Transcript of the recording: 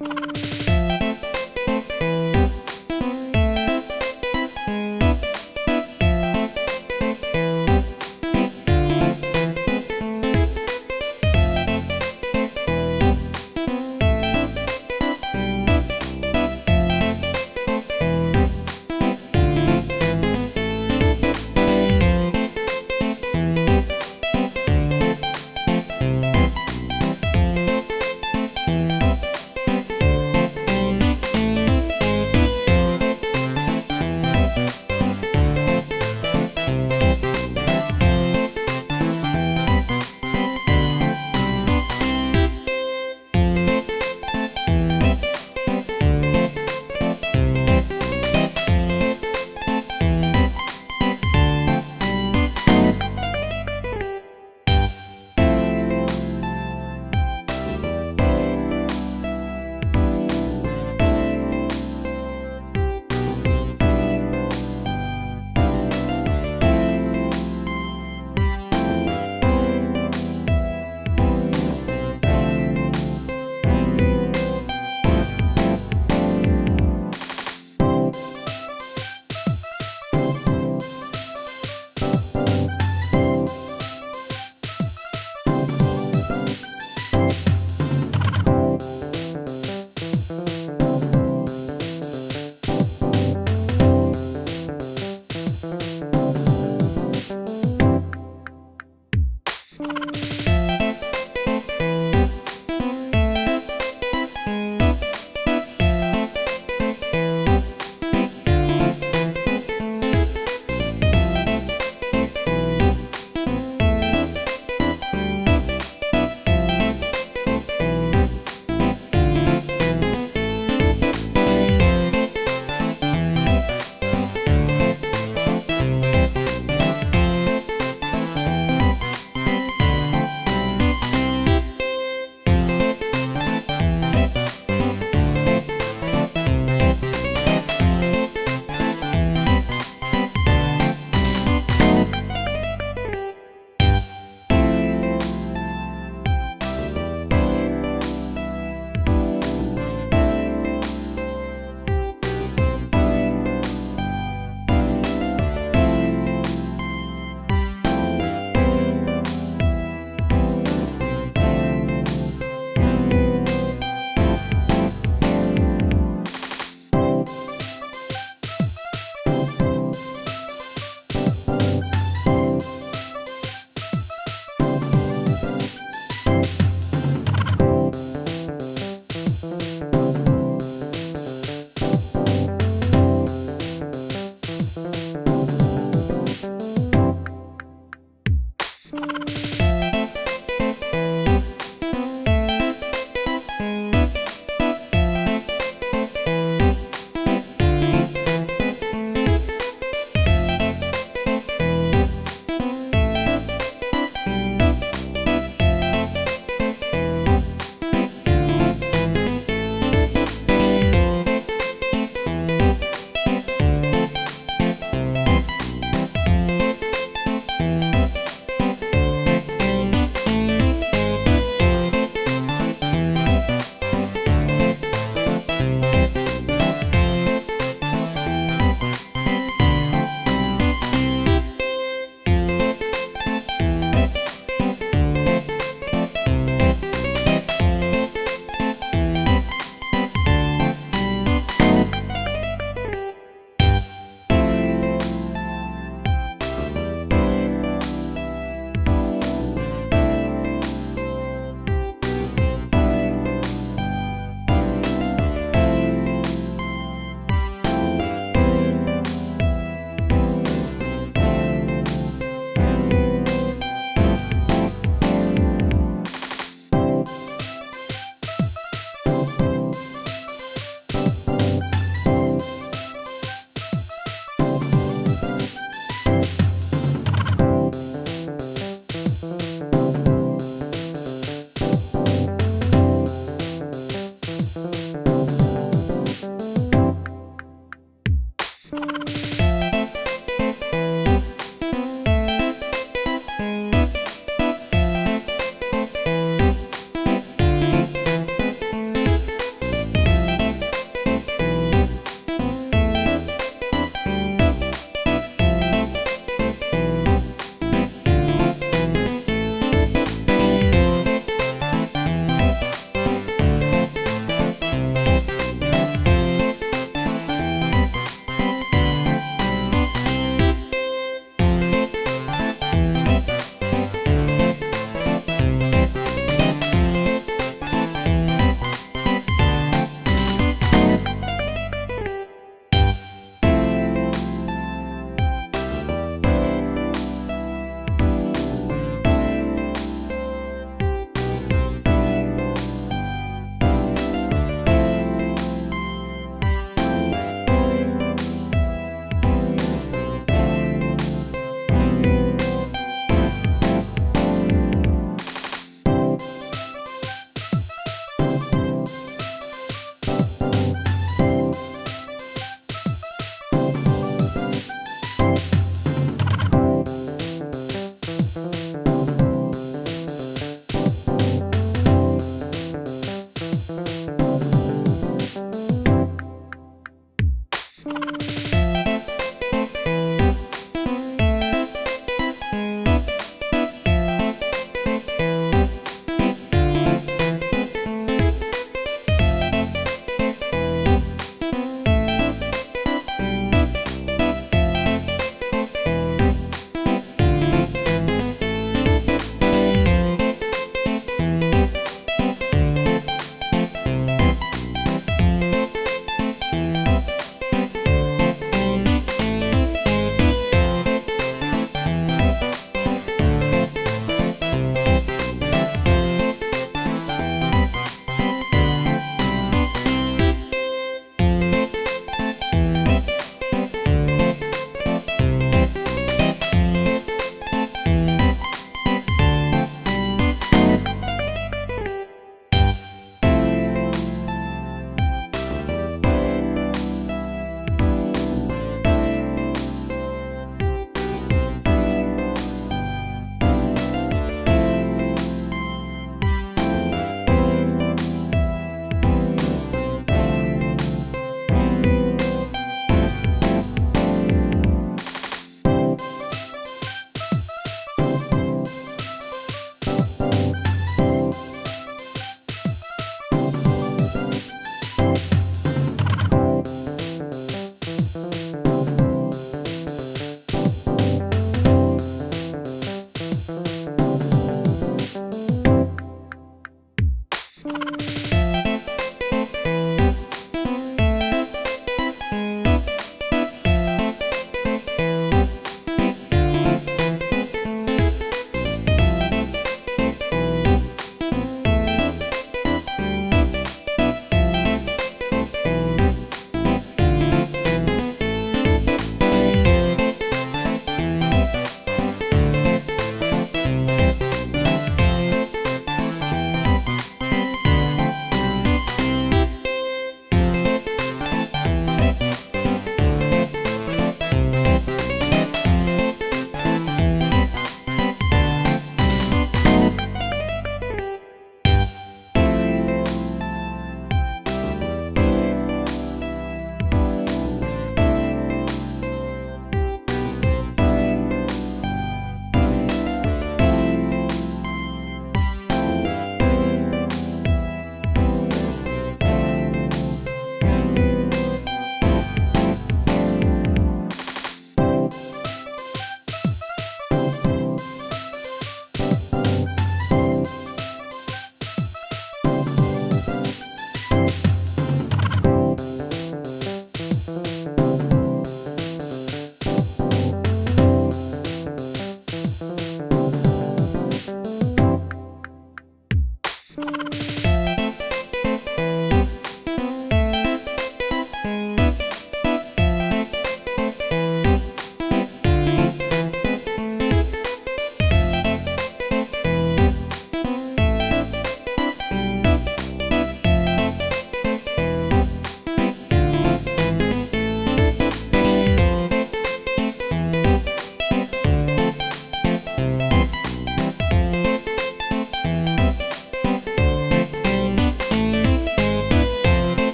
you